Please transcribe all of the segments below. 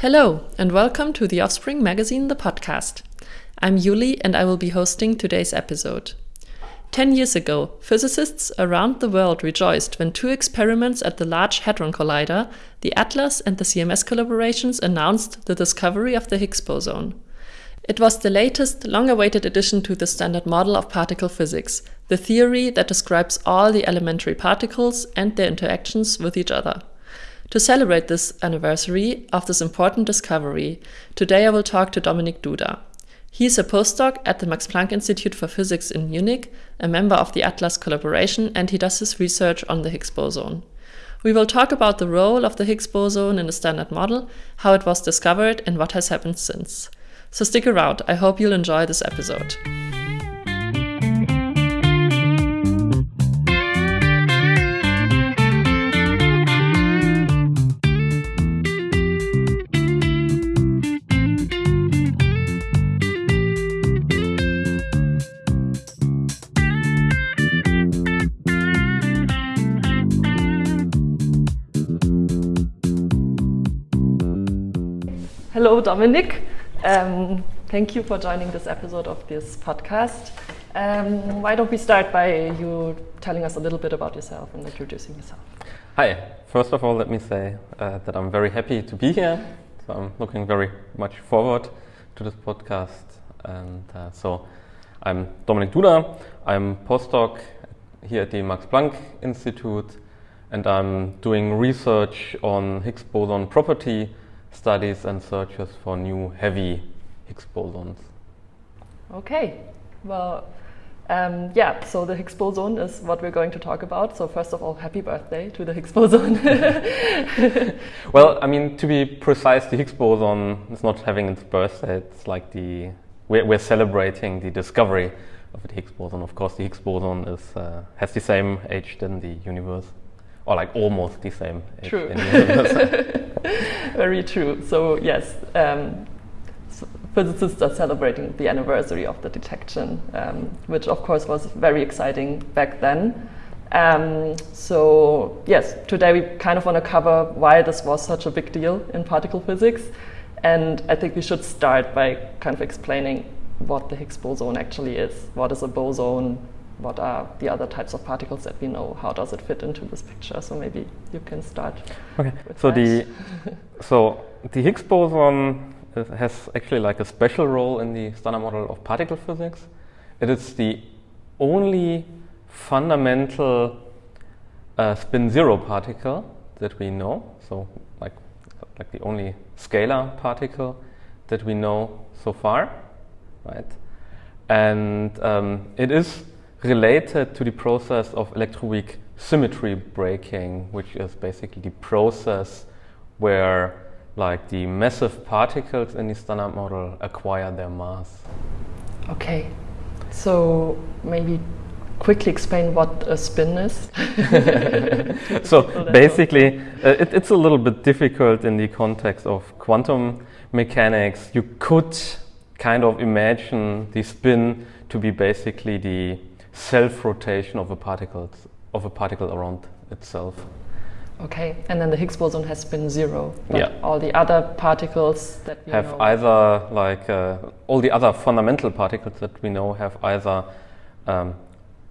Hello, and welcome to the Offspring Magazine, the podcast. I'm Yuli, and I will be hosting today's episode. Ten years ago, physicists around the world rejoiced when two experiments at the Large Hadron Collider, the ATLAS and the CMS collaborations, announced the discovery of the Higgs boson. It was the latest, long awaited addition to the standard model of particle physics, the theory that describes all the elementary particles and their interactions with each other. To celebrate this anniversary of this important discovery, today I will talk to Dominik Duda. He is a postdoc at the Max Planck Institute for Physics in Munich, a member of the ATLAS collaboration, and he does his research on the Higgs boson. We will talk about the role of the Higgs boson in the standard model, how it was discovered, and what has happened since. So stick around, I hope you'll enjoy this episode. Hello, Dominik. Um, thank you for joining this episode of this podcast. Um, why don't we start by you telling us a little bit about yourself and introducing yourself? Hi. First of all, let me say uh, that I'm very happy to be here. So I'm looking very much forward to this podcast. And uh, so I'm Dominik Duda. I'm postdoc here at the Max Planck Institute, and I'm doing research on Higgs boson property studies and searches for new heavy Higgs bosons. Okay, well, um, yeah, so the Higgs boson is what we're going to talk about. So, first of all, happy birthday to the Higgs boson. well, I mean, to be precise, the Higgs boson is not having its birthday, it's like the we're, we're celebrating the discovery of the Higgs boson. Of course, the Higgs boson is, uh, has the same age than the universe or like almost the same. True. Very true. So yes, um, physicists are celebrating the anniversary of the detection, um, which of course was very exciting back then. Um, so yes, today we kind of want to cover why this was such a big deal in particle physics, and I think we should start by kind of explaining what the Higgs boson actually is. What is a boson? What are the other types of particles that we know? How does it fit into this picture? So maybe you can start. Okay. So that. the so the Higgs boson has actually like a special role in the standard model of particle physics. It is the only fundamental uh, spin zero particle that we know. So like like the only scalar particle that we know so far, right? And um, it is related to the process of electroweak symmetry breaking, which is basically the process where like the massive particles in the standard model acquire their mass. Okay, so maybe quickly explain what a spin is. so basically, uh, it, it's a little bit difficult in the context of quantum mechanics. You could kind of imagine the spin to be basically the self-rotation of a particle of a particle around itself. Okay, and then the Higgs boson has spin zero. But yeah. all the other particles that we have know either like uh, all the other fundamental particles that we know have either um,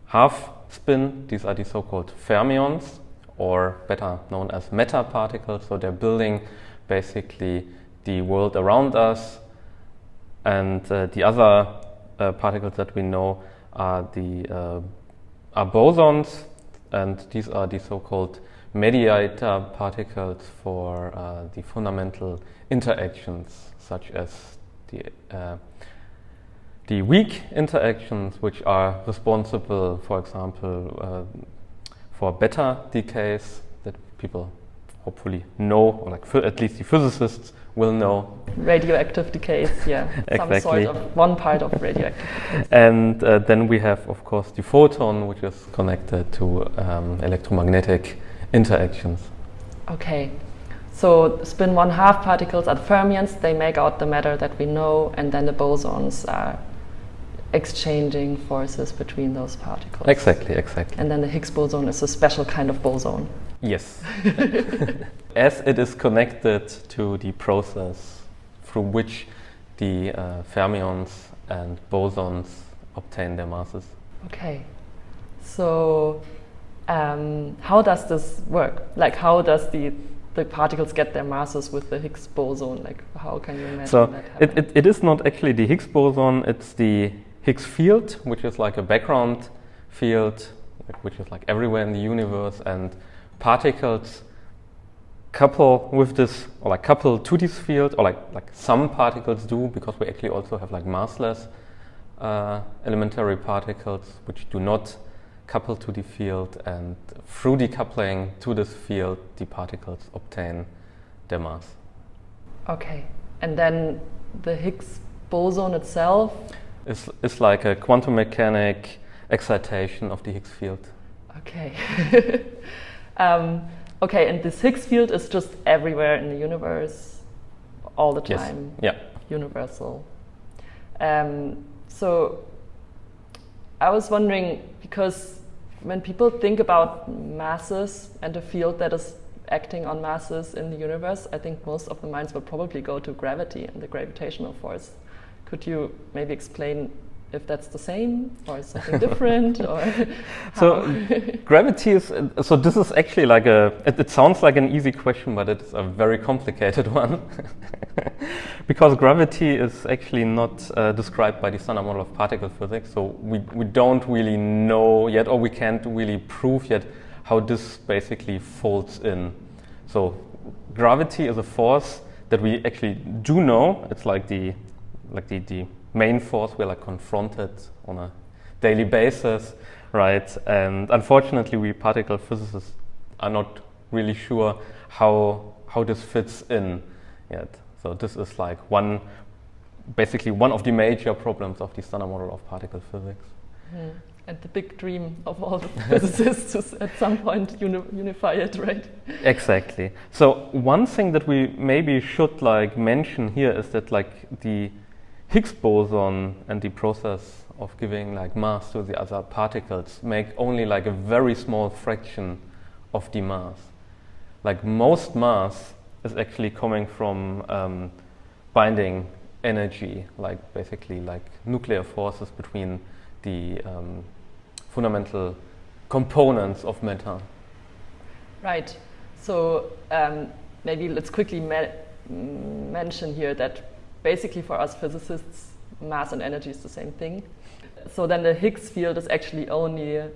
half spin. These are the so-called fermions, or better known as matter particles. So they're building basically the world around us, and uh, the other uh, particles that we know are the uh, are bosons, and these are the so-called mediator particles for uh, the fundamental interactions, such as the uh, the weak interactions, which are responsible, for example, uh, for beta decays that people hopefully know, or like at least the physicists will know. Radioactive decays, yeah. exactly. Some sort of one part of radioactive decays. And uh, then we have, of course, the photon, which is connected to um, electromagnetic interactions. Okay. So spin one half particles are fermions, they make out the matter that we know, and then the bosons are exchanging forces between those particles. Exactly, exactly. And then the Higgs boson is a special kind of boson. Yes. As it is connected to the process through which the uh, fermions and bosons obtain their masses. Okay. So, um, how does this work? Like, how does the the particles get their masses with the Higgs boson? Like, how can you imagine so that it, it, it is not actually the Higgs boson, it's the Higgs field, which is like a background field, which is like everywhere in the universe, and particles couple with this, or like couple to this field, or like, like some particles do, because we actually also have like massless uh, elementary particles, which do not couple to the field, and through decoupling to this field, the particles obtain their mass. Okay. And then the Higgs boson itself. It's, it's like a quantum mechanic excitation of the Higgs field. Okay. um, okay, and this Higgs field is just everywhere in the universe, all the Yes. time, Yeah. universal. Um, so I was wondering because when people think about masses and a field that is acting on masses in the universe, I think most of the minds will probably go to gravity and the gravitational force. Could you maybe explain if that's the same or something different or So gravity is so this is actually like a it, it sounds like an easy question but it's a very complicated one. Because gravity is actually not uh, described by the standard model of particle physics so we, we don't really know yet or we can't really prove yet how this basically folds in. So gravity is a force that we actually do know. It's like the like the, the main force we're like confronted on a daily basis, right? And unfortunately, we particle physicists are not really sure how how this fits in yet. So this is like one, basically one of the major problems of the standard model of particle physics. Hmm. And the big dream of all the physicists is at some point uni- unify it, right? Exactly. So one thing that we maybe should like mention here is that like the Higgs boson and the process of giving like mass to the other particles make only like a very small fraction of the mass. Like most mass is actually coming from um, binding energy, like basically like nuclear forces between the um, fundamental components of matter. Right. So um, maybe let's quickly me- mention here that basically for us physicists, mass and energy is the same thing. So then the Higgs field is actually only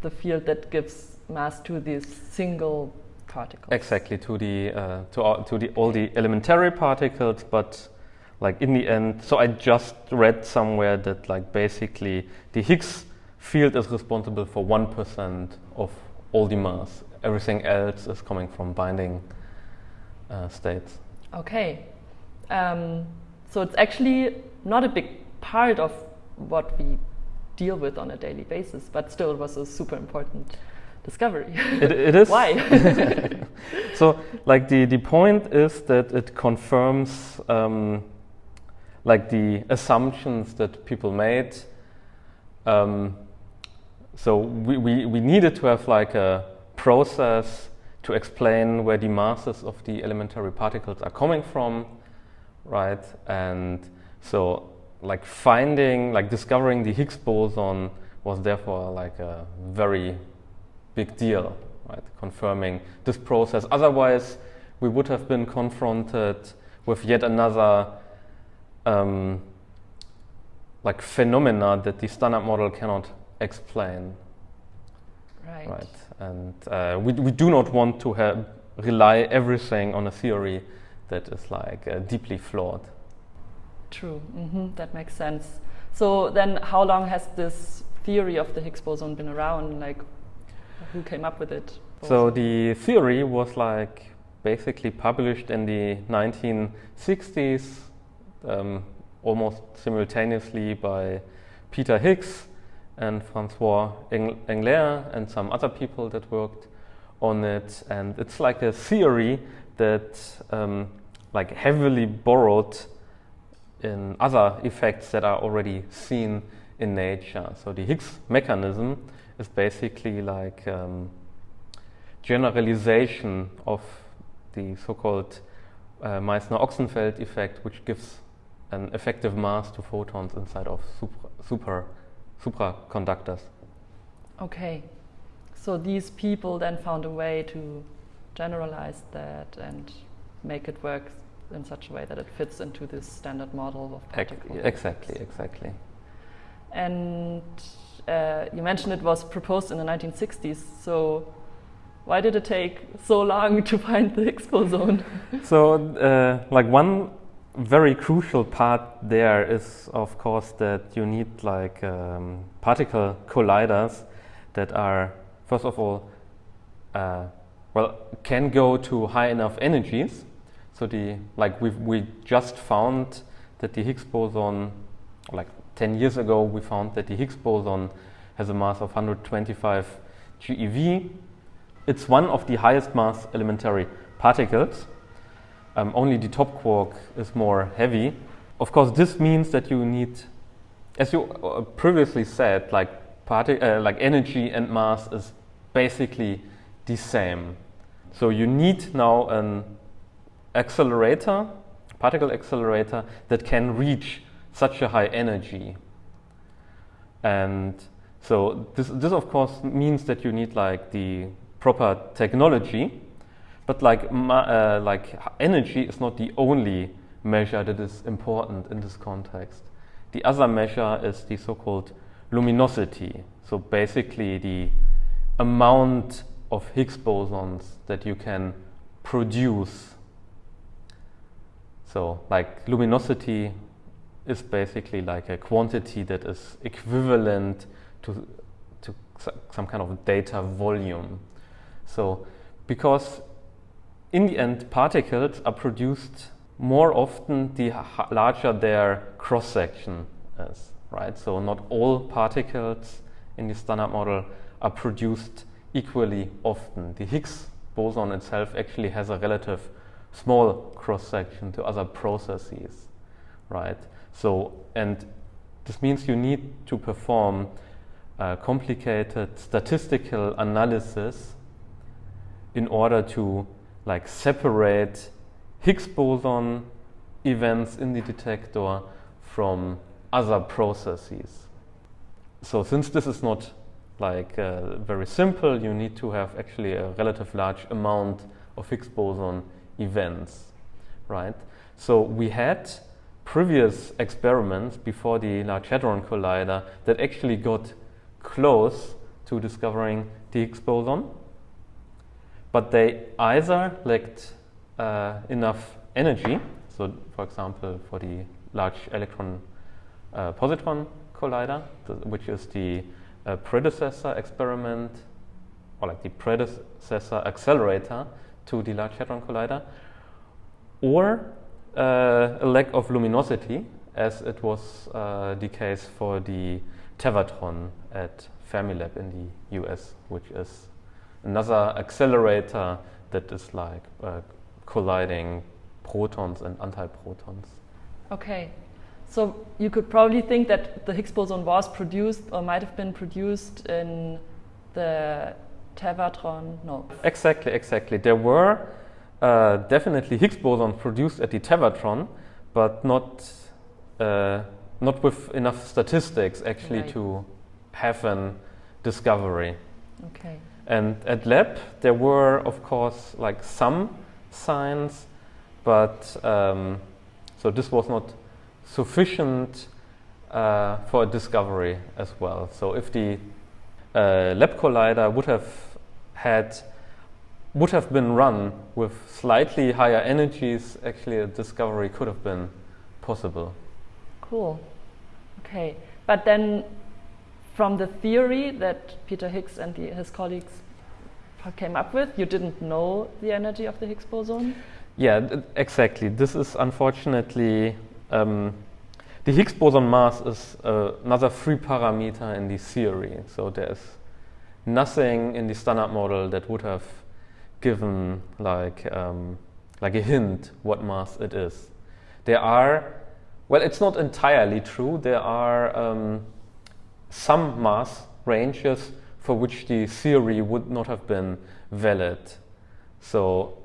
the field that gives mass to these single particles. Exactly to the uh, to all, to the all the elementary particles, but like in the end. So I just read somewhere that like basically the Higgs field is responsible for one percent of all the mass. Everything else is coming from binding uh, states. Okay. Um, so it's actually not a big part of what we deal with on a daily basis, but still it was a super important discovery. It, it is Why? so like the, the point is that it confirms um, like the assumptions that people made um, so we, we, we needed to have like a process to explain where the masses of the elementary particles are coming from right? And so like finding like discovering the higgs boson was therefore like a very big deal right? Confirming this process. Otherwise we would have been confronted with yet another um, like phenomena that the standard model cannot explain. Right. right. And uh, we, we do not want to have rely everything on a theory that is like uh, deeply flawed True. hmm That makes sense. So then, how long has this theory of the Higgs boson been around? Like, who came up with it? so the theory was like basically published in the 1960s um, almost simultaneously by peter higgs and francois Eng- englert and some other people that worked on it and it's like a theory that um, like heavily borrowed in other effects that are already seen in nature. So the Higgs mechanism is basically like um, generalization of the so-called uh, Meissner-Ochsenfeld effect, which gives an effective mass to photons inside of super, super supraconductors. Okay, so these people then found a way to generalize that and make it work in such a way that it fits into this standard model of particles. Exactly, exactly. And uh, you mentioned it was proposed in the 1960s. So why did it take so long to find the Higgs boson? so, uh, like one very crucial part there is, of course, that you need like um, particle colliders that are, first of all, uh, well, can go to high enough energies. So the like we we just found that the Higgs boson, like 10 years ago, we found that the Higgs boson has a mass of 125 GeV. It's one of the highest mass elementary particles. Um, only the top quark is more heavy. Of course, this means that you need, as you uh, previously said, like uh, like energy and mass is basically the same. So you need now an accelerator, particle accelerator, that can reach such a high energy. And so this, this of course means that you need like the proper technology, but like, uh, like energy is not the only measure that is important in this context. The other measure is the so-called luminosity. So basically the amount of Higgs bosons that you can produce. So like luminosity is basically like a quantity that is equivalent to, to some kind of data volume. So because in the end particles are produced more often the larger their cross section is, right? So not all particles in the standard model are produced equally often. The Higgs boson itself actually has a relative small cross section to other processes, right? So, and this means you need to perform complicated statistical analysis in order to like separate Higgs boson events in the detector from other processes. So since this is not like uh, very simple, you need to have actually a relative large amount of Higgs boson events, right? So we had previous experiments before the Large Hadron Collider that actually got close to discovering the Higgs boson, but they either lacked uh, enough energy. So, for example, for the Large Electron uh, Positron Collider, which is the uh, predecessor experiment, or like the predecessor accelerator to the Large Hadron Collider, or uh, a lack of luminosity, as it was uh, the case for the Tevatron at Fermilab in the US, which is another accelerator that is like uh, colliding protons and antiprotons. Okay, so you could probably think that the Higgs boson was produced or might have been produced in the Tevatron. No. Exactly, exactly. There were uh, definitely Higgs bosons produced at the Tevatron, but not uh, not with enough statistics actually right. to have an discovery. Okay. And at LEP there were of course like some signs, but um, so this was not sufficient uh, for a discovery as well. So if the uh, LEP collider would have had would have been run with slightly higher energies, actually a discovery could have been possible. Cool. Okay, but then from the theory that Peter Higgs and the, his colleagues came up with, you didn't know the energy of the Higgs boson? Yeah, exactly. This is unfortunately um, the Higgs boson mass is uh, another free parameter in the theory. So there's nothing in the standard model that would have given like um, like a hint what mass it is. There are Well, it's not entirely true. There are um, some mass ranges for which the theory would not have been valid. So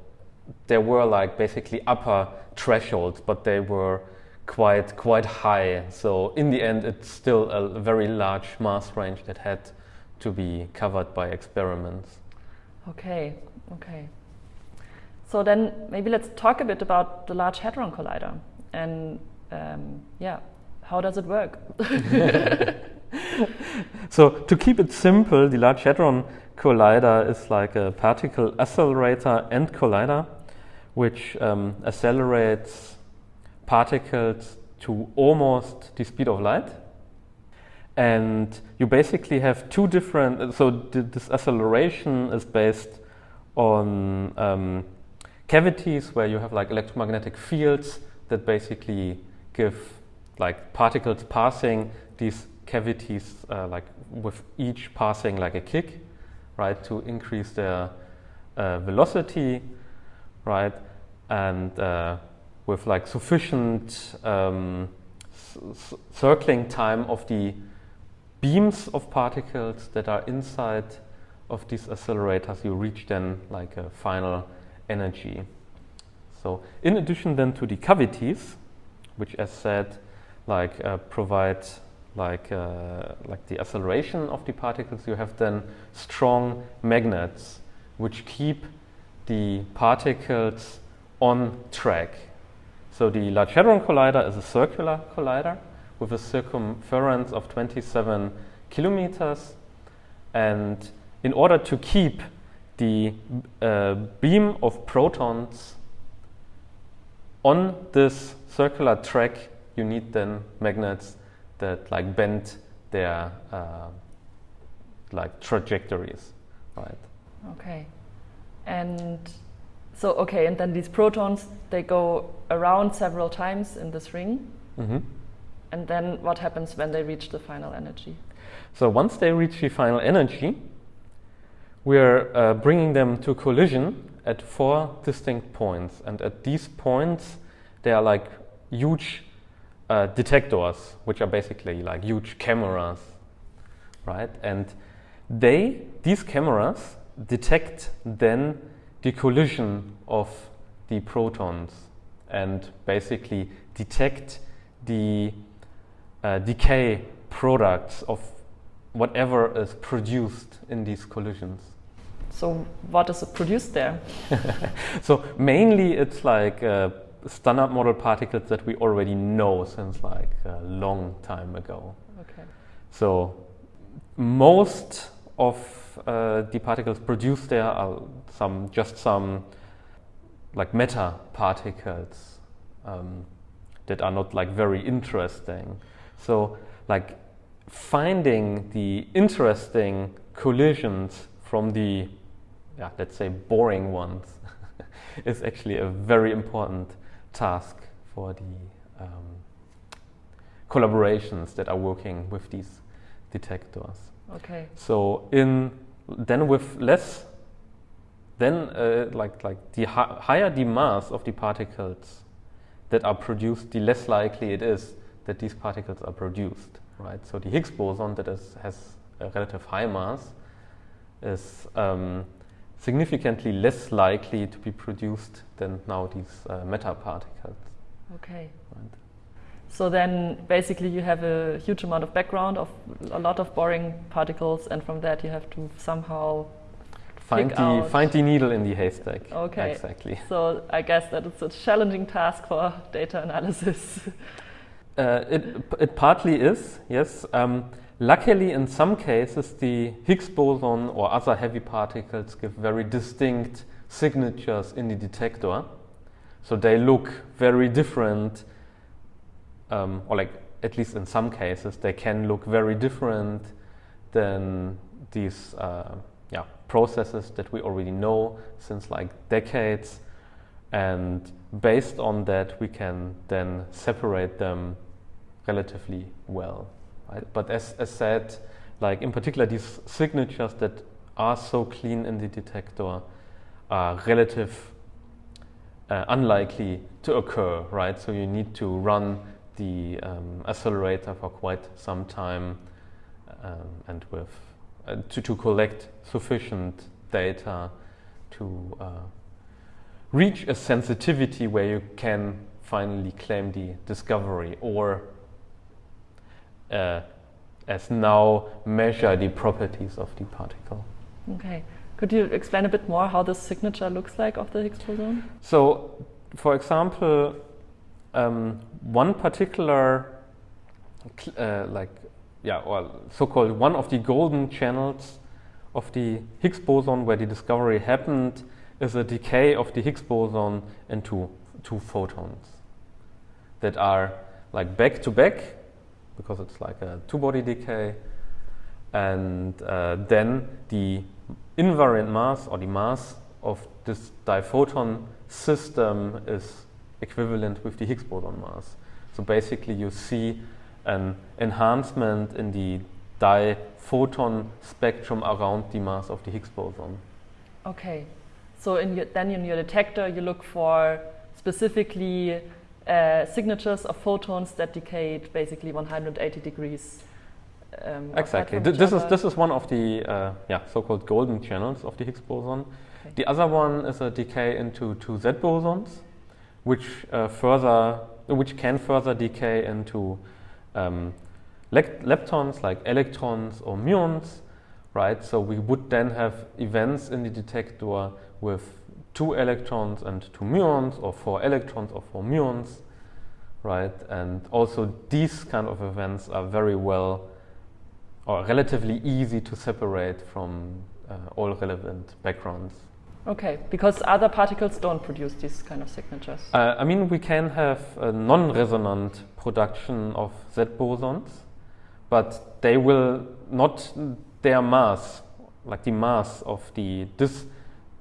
there were like basically upper thresholds, but they were quite quite high. So in the end, it's still a very large mass range that had to be covered by experiments. Okay, okay. So then maybe let's talk a bit about the Large Hadron Collider and um, yeah, how does it work? so to keep it simple, the Large Hadron Collider is like a particle accelerator and collider, which um, accelerates particles to almost the speed of light. And you basically have two different, so this acceleration is based on um, cavities where you have like electromagnetic fields that basically give like particles passing. These cavities uh, like with each passing like a kick, right, to increase their uh, velocity, right, and uh, with like sufficient um, circling time of the beams of particles that are inside of these accelerators, you reach then like a final energy. So in addition then to the cavities, which as said, like uh, provide like uh, like the acceleration of the particles, you have then strong magnets which keep the particles on track. So the Large Hadron Collider is a circular collider with a circumference of 27 kilometers. And in order to keep the uh, beam of protons on this circular track, you need then magnets that like bend their uh, like trajectories, right? Okay, and so okay, and then these protons they go around several times in this ring, mm -hmm. And then what happens when they reach the final energy? So once they reach the final energy, we're uh, bringing them to collision at four distinct points, and at these points, they are like huge uh, detectors, which are basically like huge cameras, right? And they, these cameras, detect then the collision of the protons and basically detect the uh, decay products of whatever is produced in these collisions. So what is produced there? so mainly it's like uh, standard model particles that we already know since like a long time ago. Okay. So most of uh, the particles produced there are some just some like meta particles um, that are not like very interesting. So like finding the interesting collisions from the yeah, let's say boring ones is actually a very important task for the um, collaborations that are working with these detectors. Okay. So in then with less, then uh, like like the hi higher the mass of the particles that are produced, the less likely it is that these particles are produced, right? So the Higgs boson that is, has a relative high mass is um, significantly less likely to be produced than now these uh, meta particles. Okay. Right. So then basically you have a huge amount of background of a lot of boring particles and from that you have to somehow find the out. find the needle in the haystack. Okay. Exactly. So I guess that it's a challenging task for data analysis. uh, it it partly is, yes. Um, Luckily, in some cases, the Higgs boson or other heavy particles give very distinct signatures in the detector. So they look very different, um, or like at least in some cases, they can look very different than these uh, yeah, processes that we already know since like decades. And based on that, we can then separate them relatively well. Right? But as, as said, like in particular, these signatures that are so clean in the detector are relative uh, unlikely to occur, right? So you need to run the um, accelerator for quite some time um, and with uh, to, to collect sufficient data to uh, reach a sensitivity where you can finally claim the discovery or uh, as now measure the properties of the particle. Okay. Could you explain a bit more how the signature looks like of the Higgs boson? So, for example, um, one particular, uh, like, yeah, or so-called one of the golden channels of the Higgs boson where the discovery happened is a decay of the Higgs boson into two photons that are like back to back because it's like a two-body decay and uh, then the invariant mass or the mass of this diphoton system is equivalent with the Higgs boson mass. So basically you see an enhancement in the diphoton spectrum around the mass of the Higgs boson. Okay. So in your, then in your detector you look for specifically uh, signatures of photons that decayed basically 180 degrees. Um, exactly. Th this is this is one of the uh, yeah so-called golden channels of the Higgs boson. Okay. The other one is a decay into two Z bosons, which uh, further which can further decay into um, leptons like electrons or muons, right? So we would then have events in the detector with two electrons and two muons, or four electrons or four muons, right? And also these kind of events are very well or relatively easy to separate from uh, all relevant backgrounds. Okay, because other particles don't produce these kind of signatures. Uh, I mean, we can have a non-resonant production of Z bosons, but they will not, their mass, like the mass of the this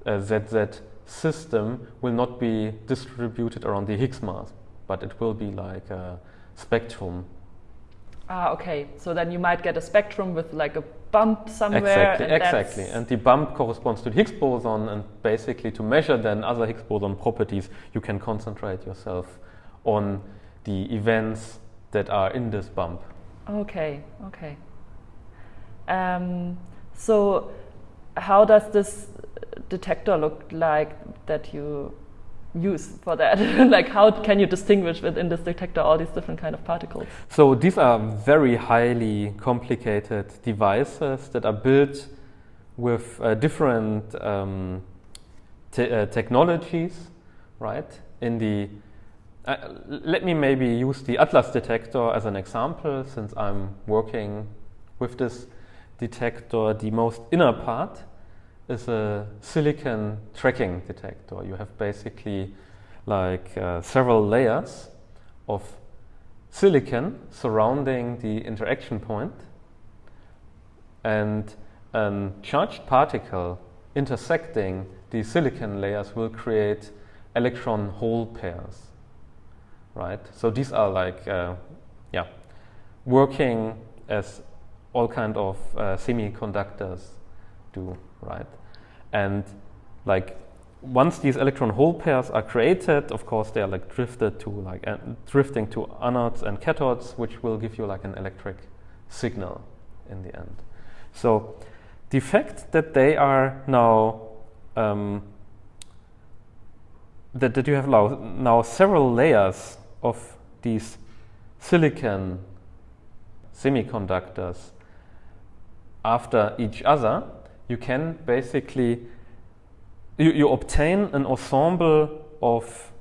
uh, ZZ system will not be distributed around the Higgs mass, but it will be like a spectrum. Ah, okay. So then you might get a spectrum with like a bump somewhere. Exactly, and exactly. And the bump corresponds to the Higgs boson, and basically to measure then other Higgs boson properties, you can concentrate yourself on the events that are in this bump. Okay, okay. Um, so, how does this detector look like that you use for that? like how can you distinguish within this detector all these different kind of particles? So these are very highly complicated devices that are built with uh, different um, te uh, technologies, right? In the uh, let me maybe use the Atlas detector as an example, since I'm working with this detector. The most inner part is a silicon tracking detector. You have basically like uh, several layers of silicon surrounding the interaction point and a charged particle intersecting the silicon layers will create electron hole pairs right so these are like uh, yeah working as all kind of uh, semiconductors do right? And like once these electron hole pairs are created, of course, they are like drifted to like uh, drifting to anodes and cathodes, which will give you like an electric signal in the end. So the fact that they are now um, that, that you have now, now several layers of these silicon semiconductors after each other you can basically you, you obtain an ensemble of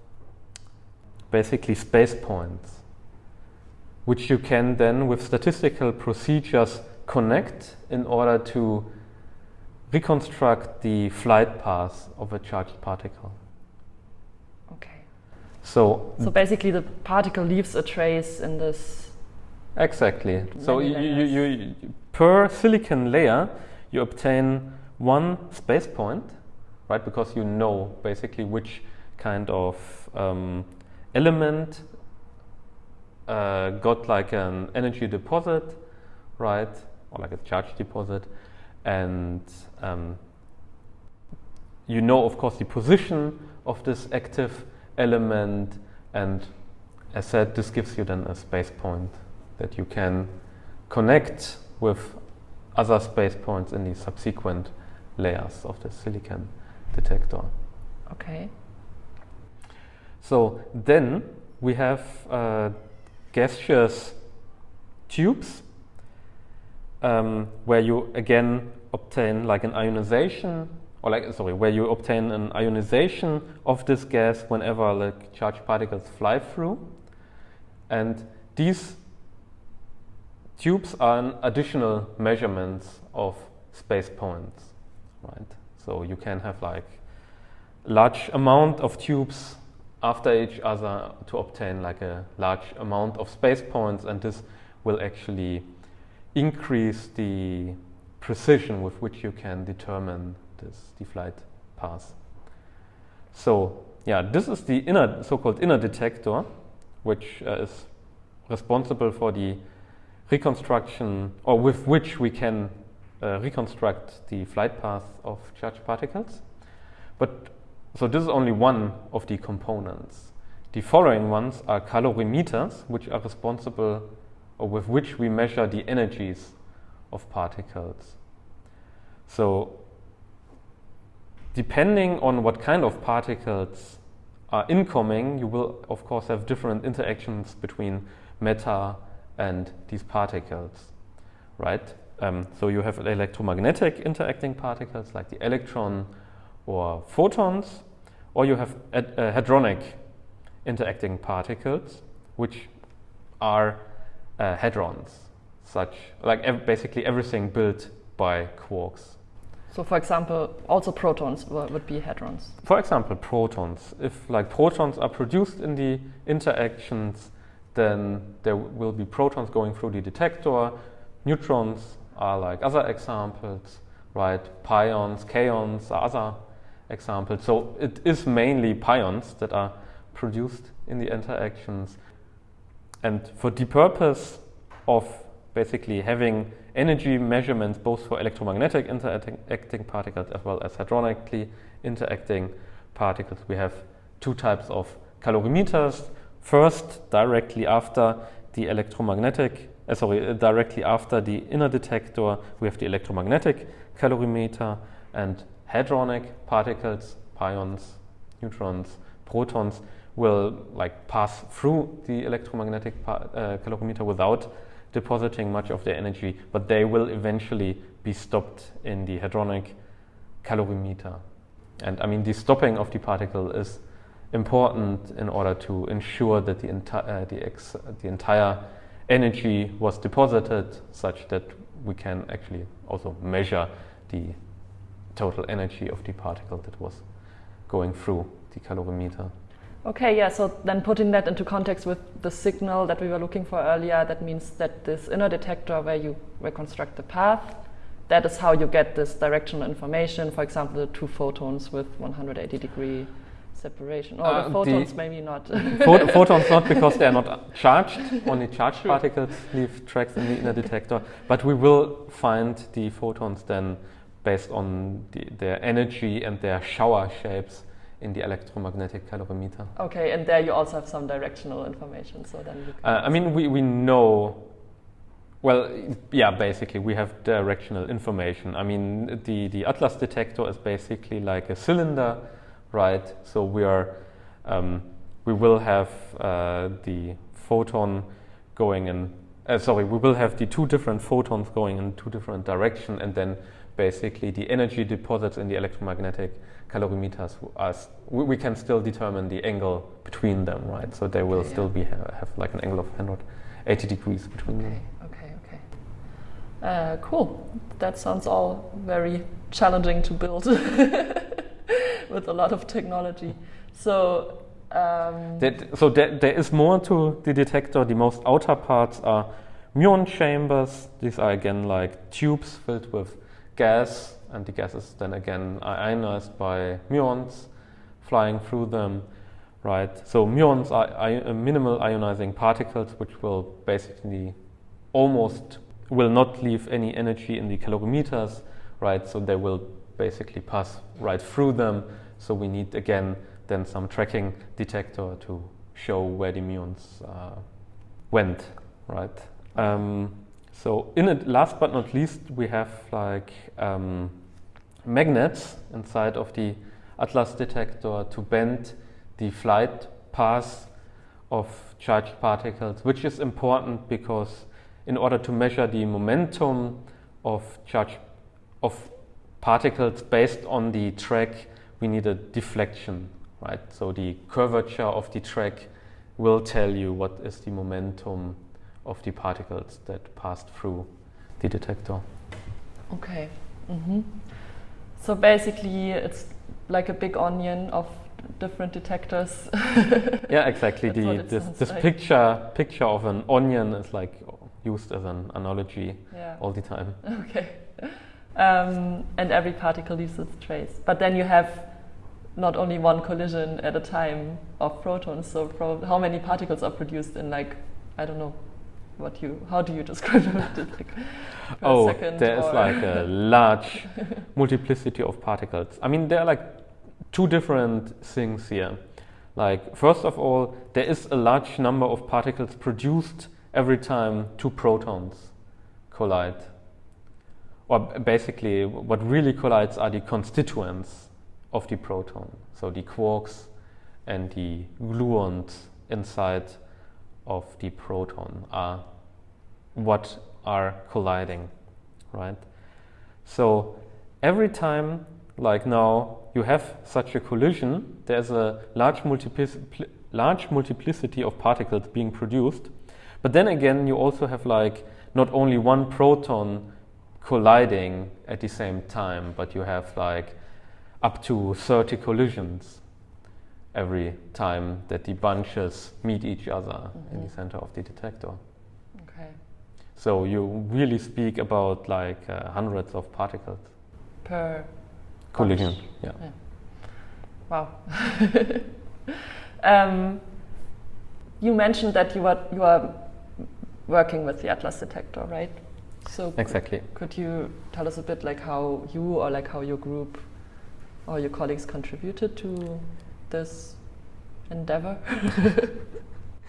basically space points which you can then with statistical procedures connect in order to reconstruct the flight path of a charged particle. Okay. So So basically the particle leaves a trace in this Exactly. So you, you, you, per silicon layer you obtain one space point, right? Because you know basically which kind of um, element uh, got like an energy deposit, right? Or like a charge deposit. And um, you know, of course, the position of this active element and as said, this gives you then a space point that you can connect with other space points in the subsequent layers of the silicon detector. Okay. So then we have uh, gaseous tubes um, where you again obtain like an ionization or like sorry where you obtain an ionization of this gas whenever like charged particles fly through and these tubes are additional measurements of space points right so you can have like large amount of tubes after each other to obtain like a large amount of space points and this will actually increase the precision with which you can determine this the flight path. So yeah, this is the inner so-called inner detector, which uh, is responsible for the reconstruction, or with which we can uh, reconstruct the flight path of charged particles. But so this is only one of the components. The following ones are calorimeters, which are responsible or with which we measure the energies of particles. So depending on what kind of particles are incoming, you will of course have different interactions between matter and these particles, right? Um, so you have electromagnetic interacting particles like the electron or photons, or you have uh, hadronic interacting particles, which are uh, hadrons, such like ev- basically everything built by quarks. So, for example, also protons would be hadrons. For example, protons. If like protons are produced in the interactions, then there will be protons going through the detector. Neutrons are like other examples, right? Pions, kaons are other examples. So it is mainly pions that are produced in the interactions. And for the purpose of basically having energy measurements both for electromagnetic interacting particles as well as hadronically interacting particles, we have two types of calorimeters. First, directly after the electromagnetic, uh, sorry, uh, directly after the inner detector, we have the electromagnetic calorimeter, and hadronic particles, pions, neutrons, protons, will like pass through the electromagnetic uh, calorimeter without depositing much of their energy, but they will eventually be stopped in the hadronic calorimeter. And I mean, the stopping of the particle is important in order to ensure that the, uh, the, ex- the entire energy was deposited such that we can actually also measure the total energy of the particle that was going through the calorimeter. Okay, yeah, so then putting that into context with the signal that we were looking for earlier, that means that this inner detector where you reconstruct the path, that is how you get this directional information, for example, the two photons with 180 degree separation. Or uh, the photons the maybe not. Phot photons not because they are not charged, only charged particles leave tracks in the inner detector, but we will find the photons then based on the, their energy and their shower shapes in the electromagnetic calorimeter. Okay, and there you also have some directional information. So then uh, I mean, we, we know. Well, yeah, basically we have directional information. I mean, the, the Atlas detector is basically like a cylinder, right? So we are, um, we will have uh, the photon going in. Uh, sorry, we will have the two different photons going in two different directions, and then basically the energy deposits in the electromagnetic calorimeters, as we, we, can still determine the angle between them, right? So they will okay, still be have, have, like an angle of 180 degrees between okay, them. Okay, okay. Uh, cool. That sounds all very challenging to build with a lot of technology. So. Um, that, so there, is more to the detector. The most outer parts are muon chambers. These are again like tubes filled with gas and the gas is then again ionized by muons flying through them, right? So muons are uh, minimal ionizing particles which will basically almost will not leave any energy in the calorimeters, right? So they will basically pass right through them. So we need again then some tracking detector to show where the muons uh, went, right? Um, so in it, last but not least, we have like um, magnets inside of the Atlas detector to bend the flight path of charged particles, which is important because in order to measure the momentum of charged of particles based on the track, we need a deflection, right? So the curvature of the track will tell you what is the momentum of the particles that passed through the detector. Okay. Mm-hmm. So basically, it's like a big onion of different detectors. yeah, exactly. the this, this like. picture picture of an onion is like used as an analogy yeah. all the time. Okay. Um, and every particle leaves its trace. But then you have not only one collision at a time of protons. So how many particles are produced in like I don't know what you how do you describe it? like oh, there is like a large multiplicity of particles. I mean, there are like two different things here. Like first of all, there is a large number of particles produced every time two protons collide. Or basically, what really collides are the constituents of the proton. So the quarks and the gluons inside of the proton are what are colliding, right? So every time, like now, you have such a collision, there's a large, multiplic- large multiplicity of particles being produced. But then again, you also have like not only one proton colliding at the same time, but you have like up to 30 collisions every time that the bunches meet each other mm-hmm. in the center of the detector. Okay. So you really speak about like uh, hundreds of particles per collision. Yeah. yeah. Wow. um, you mentioned that you are you are working with the Atlas detector, right? So exactly. Could you tell us a bit like how you or like how your group or your colleagues contributed to this endeavor?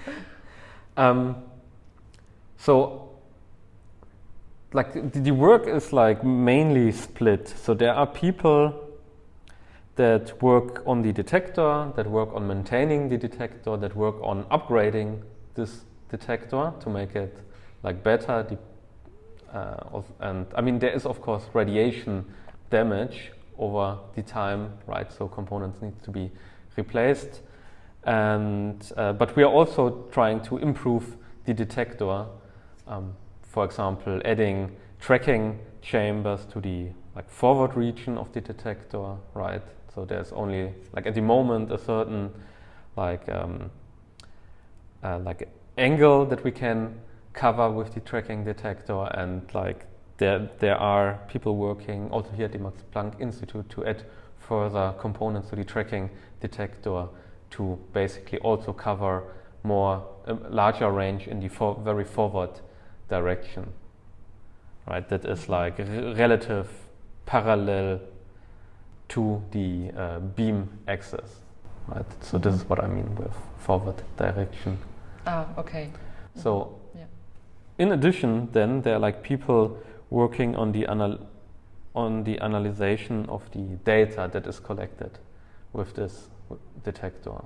um, so like the work is like mainly split. So there are people that work on the detector, that work on maintaining the detector, that work on upgrading this detector to make it like better. Uh, and I mean, there is of course radiation damage over the time, right? So components need to be replaced. And, uh, but we are also trying to improve the detector. Um, for example, adding tracking chambers to the like forward region of the detector, right? So there's only like at the moment a certain like um, uh, like angle that we can cover with the tracking detector, and like there, there are people working also here at the Max Planck Institute to add further components to the tracking detector to basically also cover more a larger range in the for very forward direction. Right, that is like relative parallel to the uh, beam axis. Right, so this is what I mean with forward direction. Ah, okay. So, yeah. in addition, then there are like people working on the anal on the analyzation of the data that is collected with this detector.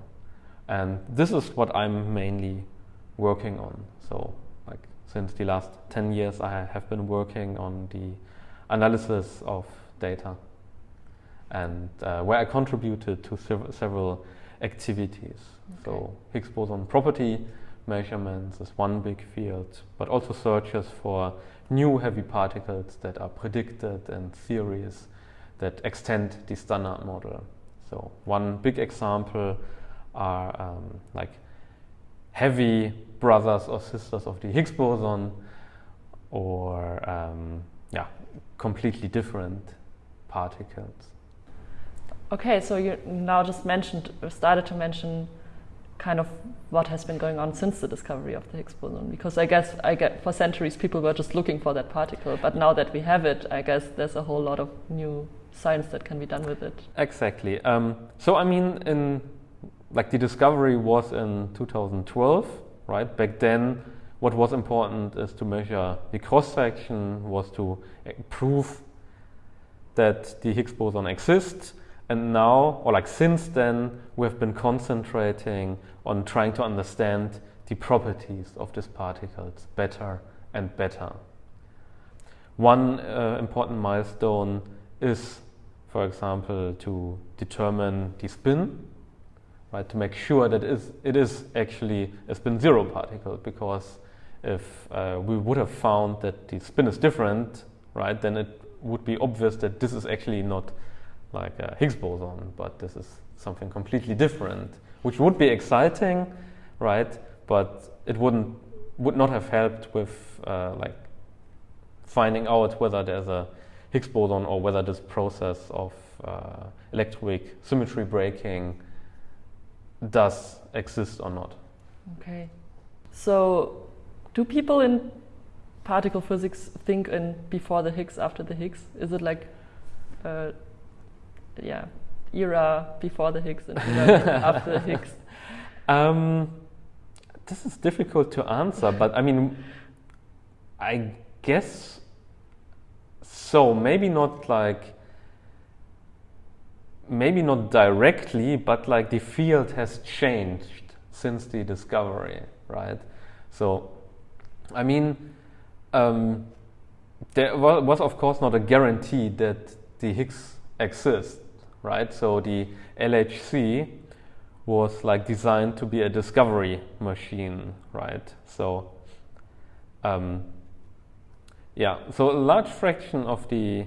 And this is what I'm mainly working on. So, like since the last 10 years, I have been working on the analysis of data and uh, where I contributed to sev- several activities. Okay. So, Higgs boson property measurements is one big field, but also searches for new heavy particles that are predicted in theories that extend the standard model. So one big example are um, like heavy brothers or sisters of the Higgs boson, or um, yeah, completely different particles. Okay, so you now just mentioned, started to mention kind of what has been going on since the discovery of the Higgs boson because I guess I get for centuries people were just looking for that particle but now that we have it I guess there's a whole lot of new science that can be done with it exactly um, so I mean in like the discovery was in 2012, right? Back then, what was important is to measure the cross section, was to eh, prove that the Higgs boson exists. And now, or like since then, we have been concentrating on trying to understand the properties of these particles better and better. One uh, important milestone is, for example, to determine the spin, right? To make sure that it is, it is actually a spin zero particle, because if uh, we would have found that the spin is different, right, then it would be obvious that this is actually not like a Higgs boson, but this is something completely different, which would be exciting, right? But it wouldn't would not have helped with uh, like finding out whether there's a Higgs boson or whether this process of uh, electroweak symmetry breaking does exist or not. Okay. So, do people in particle physics think in before the Higgs, after the Higgs? Is it like, uh, yeah, era before the Higgs and after the Higgs? Um, this is difficult to answer, but I mean, I guess so. Maybe not like, maybe not directly, but like the field has changed since the discovery, right? So, I mean, um, there was, was, of course, not a guarantee that the Higgs exists, right? So the LHC was like designed to be a discovery machine, right? So, um, yeah, so a large fraction of the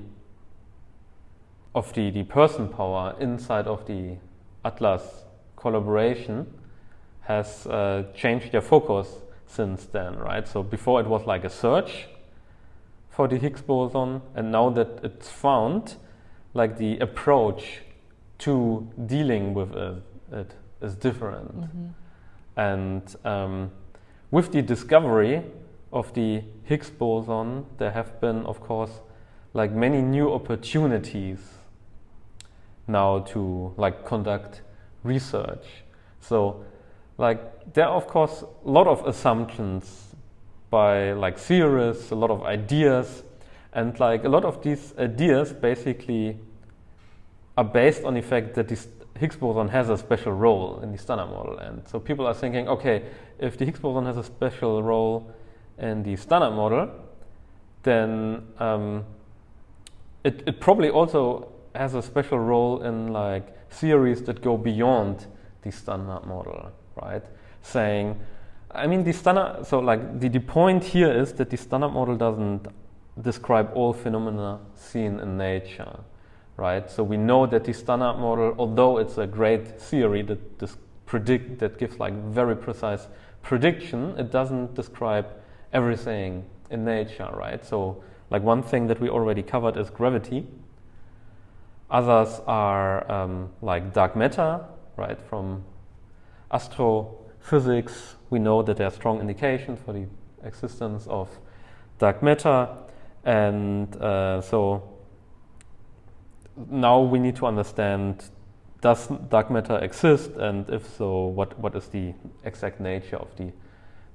of the, the person power inside of the Atlas collaboration has uh, changed their focus since then, right? So before it was like a search for the Higgs boson, and now that it's found, like the approach to dealing with it, it is different. Mm-hmm. And um, with the discovery of the Higgs boson, there have been, of course, like many new opportunities now to like conduct research. So, like there are of course a lot of assumptions by like theorists, a lot of ideas, and like a lot of these ideas basically are based on the fact that this Higgs boson has a special role in the standard model. And so people are thinking, okay, if the Higgs boson has a special role in the standard model, then um, it, it probably also has a special role in like theories that go beyond the standard model, right? Saying, I mean, the standard, so like the, the point here is that the standard model doesn't describe all phenomena seen in nature right? So we know that the standard model, although it's a great theory that predict that gives like very precise prediction, it doesn't describe everything in nature, right? So like one thing that we already covered is gravity. Others are um, like dark matter, right? From astrophysics, we know that there are strong indications for the existence of dark matter, and uh, so now we need to understand does dark matter exist? And if so what, what is the exact nature of the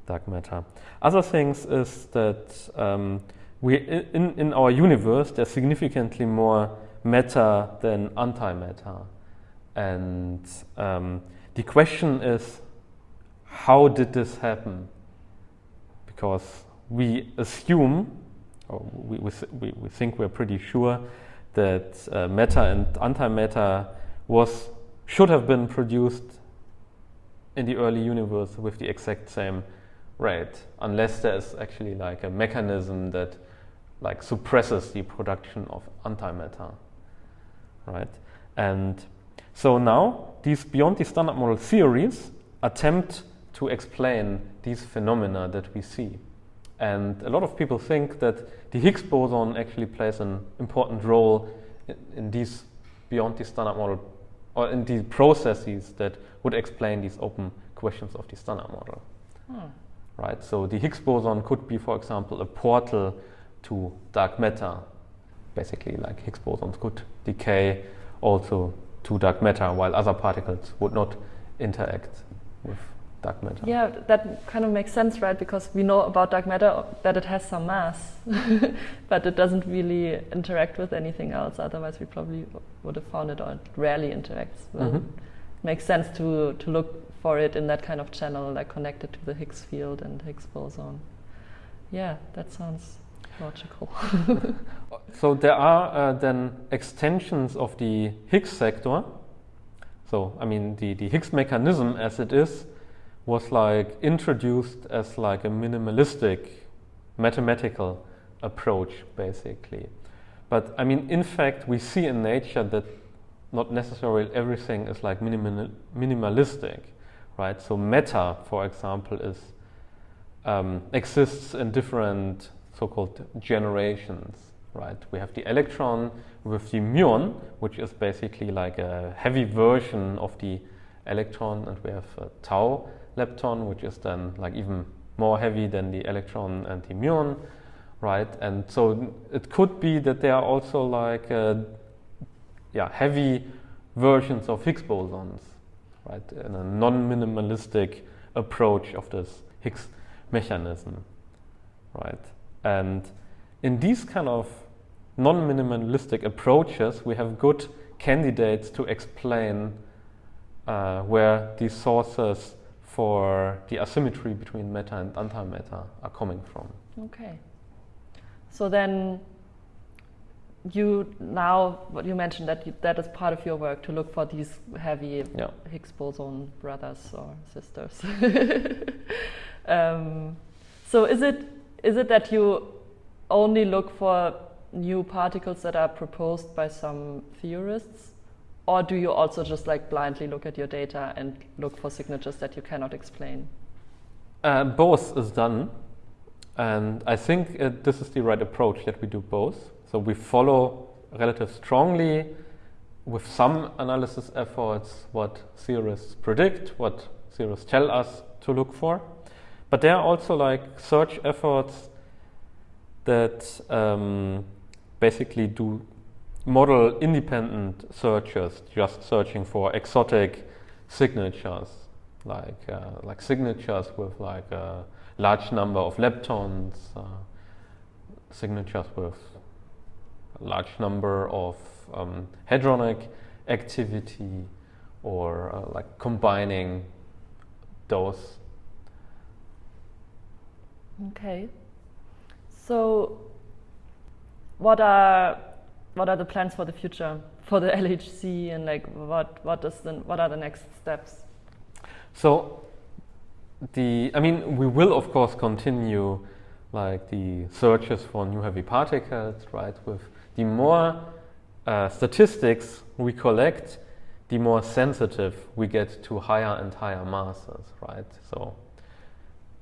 dark matter? Other things is that um, we in, in our universe there's significantly more matter than antimatter. And um, the question is how did this happen? Because we assume or we, we, we think we're pretty sure that uh, matter and antimatter was should have been produced in the early universe with the exact same rate, unless there's actually like a mechanism that like suppresses the production of antimatter, right? And so now these beyond the standard model theories attempt to explain these phenomena that we see. And a lot of people think that the Higgs boson actually plays an important role in, in these beyond the standard model or in the processes that would explain these open questions of the standard model. Hmm. Right? So the Higgs boson could be, for example, a portal to dark matter. Basically, like Higgs bosons could decay also to dark matter, while other particles would not interact with dark matter. Yeah, that kind of makes sense, right? Because we know about dark matter that it has some mass, but it doesn't really interact with anything else. Otherwise, we probably would have found it, or it rarely interacts. Well, Mhm. Makes sense to to look for it in that kind of channel, like connected to the Higgs field and Higgs boson. Yeah, that sounds logical. So there are uh, then extensions of the Higgs sector. So I mean the, the Higgs mechanism as it is was like introduced as like a minimalistic mathematical approach basically. But I mean in fact we see in nature that not necessarily everything is like minimal, minimalistic, right? So matter, for example, is um, exists in different so-called generations, right? We have the electron with the muon, which is basically like a heavy version of the electron, and we have a tau lepton, which is then like even more heavy than the electron and the muon, right? And so it could be that there are also like uh, yeah heavy versions of Higgs bosons, right? In a non-minimalistic approach of this Higgs mechanism, right? And in these kind of non-minimalistic approaches, we have good candidates to explain uh, where these sources for the asymmetry between matter and antimatter are coming from. Okay. So then you now what you mentioned that you, that is part of your work to look for these heavy Yeah. Higgs boson brothers or sisters. um, so is it is it that you only look for new particles that are proposed by some theorists, or do you also just like blindly look at your data and look for signatures that you cannot explain? Uh, both is done, and I think uh, this is the right approach that we do both. So we follow relative strongly with some analysis efforts what theorists predict, what theorists tell us to look for. But there are also like search efforts that um, basically do model independent searches, just searching for exotic signatures, like uh, like signatures with like a large number of leptons, uh, signatures with a large number of um, hadronic activity, or uh, like combining those. Okay. So, what are what are the plans for the future for the LHC and like what what is the what are the next steps? So the I mean we will of course continue like the searches for new heavy particles, right? With the more uh, statistics we collect, the more sensitive we get to higher and higher masses, right? So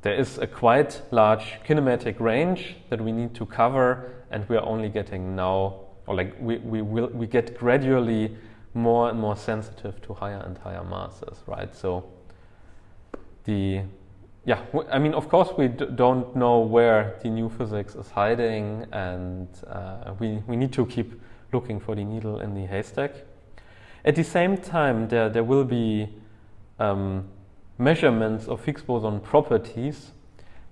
there is a quite large kinematic range that we need to cover, and we are only getting now, or like we, we will we get gradually more and more sensitive to higher and higher masses, right? So the yeah, I mean, of course, we don't know where the new physics is hiding, and uh, we we need to keep looking for the needle in the haystack. At the same time, there there will be um, measurements of Higgs boson properties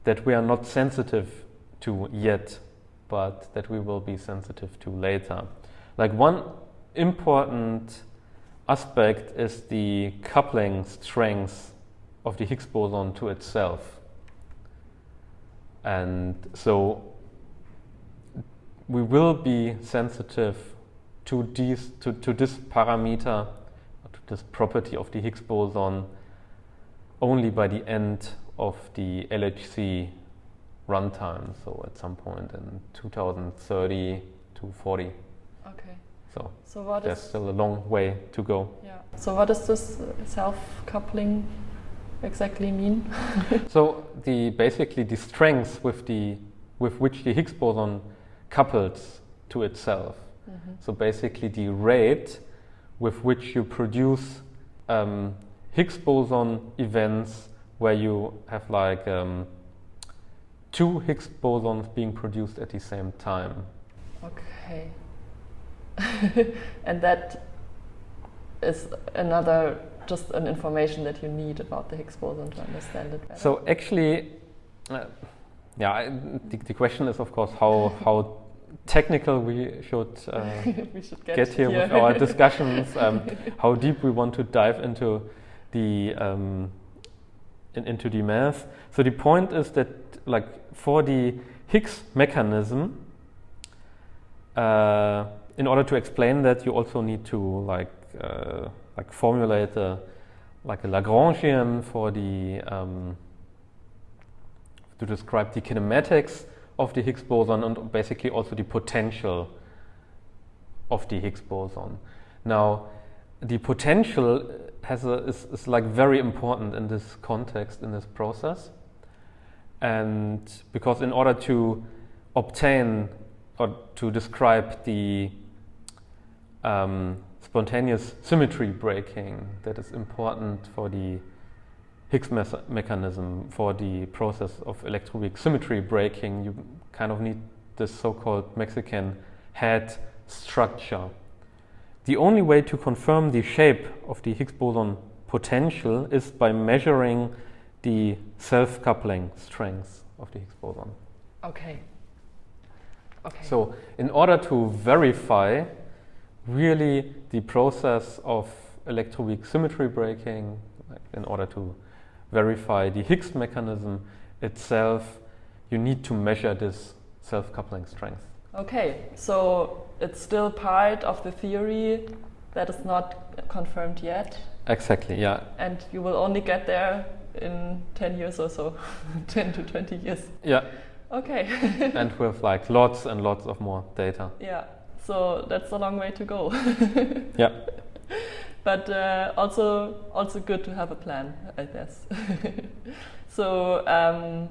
that we are not sensitive to yet, but that we will be sensitive to later. Like one important aspect is the coupling strength of the Higgs boson to itself. And so we will be sensitive to, these, to, to this parameter, to this property of the Higgs boson only by the end of the LHC runtime, so at some point in 2030 to 40. Okay. So So what there's is still a long way to go. yeah? So what does this self coupling exactly mean? So the basically the strength with the with which the Higgs boson couples to itself. So basically the rate with which you produce um, Higgs boson events where you have like um, two Higgs bosons being produced at the same time. Okay. and that is another just an information that you need about the Higgs boson to understand it better? So actually, uh, yeah, I, the, the, question is of course how how technical we should, uh, we should get, get, here, here. with our discussions, um, how deep we want to dive into the um, in, into the math. So the point is that like for the Higgs mechanism, uh, in order to explain that, you also need to like uh, like formulate a like a Lagrangian for the um, to describe the kinematics of the Higgs boson and basically also the potential of the Higgs boson. Now, the potential has a, is, is like very important in this context, in this process. And because in order to obtain or to describe the um, spontaneous symmetry breaking that is important for the Higgs me mechanism, for the process of electroweak symmetry breaking, you kind of need this so-called Mexican hat structure. The only way to confirm the shape of the Higgs boson potential is by measuring the self-coupling strength of the Higgs boson. Okay. Okay. So in order to verify really the process of electroweak symmetry breaking, like in order to verify the Higgs mechanism itself, you need to measure this self-coupling strength. Okay, so it's still part of the theory that is not confirmed yet. Exactly, yeah. And you will only get there in 10 years or so, 10 to 20 years. Yeah. Okay. and with like lots and lots of more data. Yeah, so that's a long way to go. yeah. But uh, also, also good to have a plan, I guess. so, um,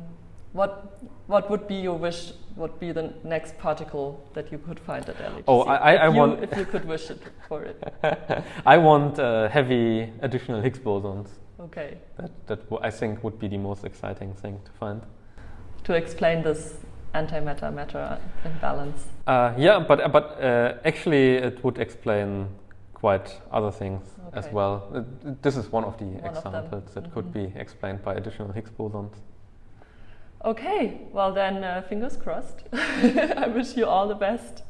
what what would be your wish? What would be the next particle that you could find at LHC? Oh, I, I, if you, want if you could wish it for it. I want uh, heavy additional Higgs bosons. Okay. That that I think would be the most exciting thing to find. To explain this antimatter matter imbalance. Uh, yeah, but but uh, actually it would explain quite other things okay. as well. Uh, this is one of the one examples of that mm -hmm. could mm-hmm. be explained by additional Higgs bosons. Okay, well then, uh, fingers crossed. I wish you all the best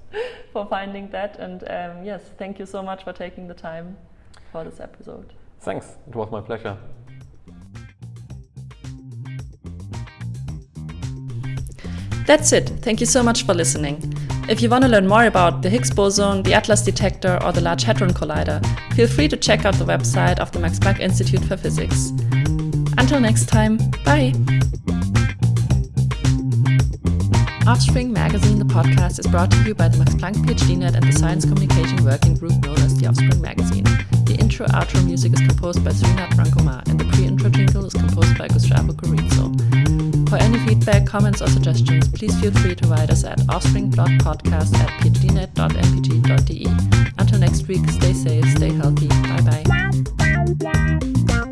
for finding that. And um, yes, thank you so much for taking the time for this episode. Thanks, it was my pleasure. That's it. Thank you so much for listening. If you want to learn more about the Higgs boson, the Atlas detector, or the Large Hadron Collider, feel free to check out the website of the Max Planck Institute for Physics. Until next time, bye! Offspring Magazine, the podcast, is brought to you by the Max Planck PhDNet and the Science Communication Working Group known as the Offspring Magazine. The intro outro music is composed by Serena Brancomar, and the pre intro jingle is composed by Gustavo Corizzo. For any feedback, comments, or suggestions, please feel free to write us at offspring.podcast at phdnet.mpg.de. Until next week, stay safe, stay healthy. Bye bye.